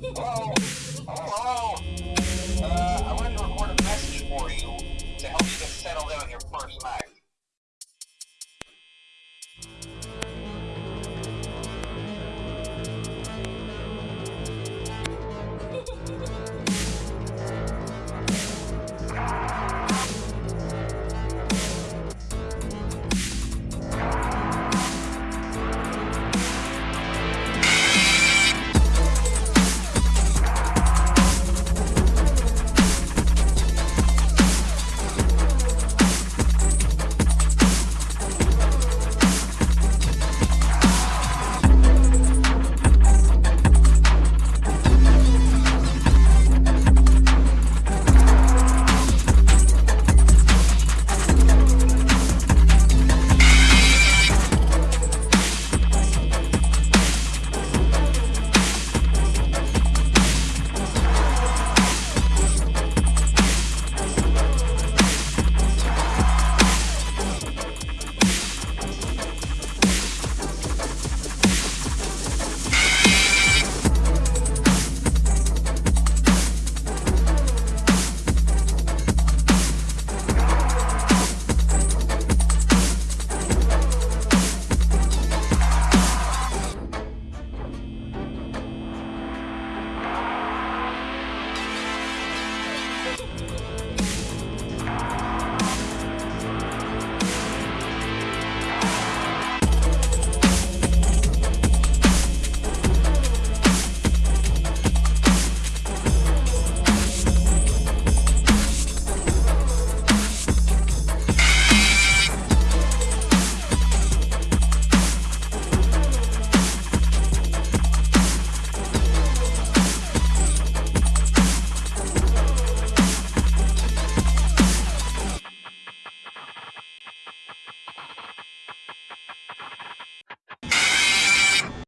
Hello? Hello? Uh, I wanted to record a message for you to help you get settled in on your first night.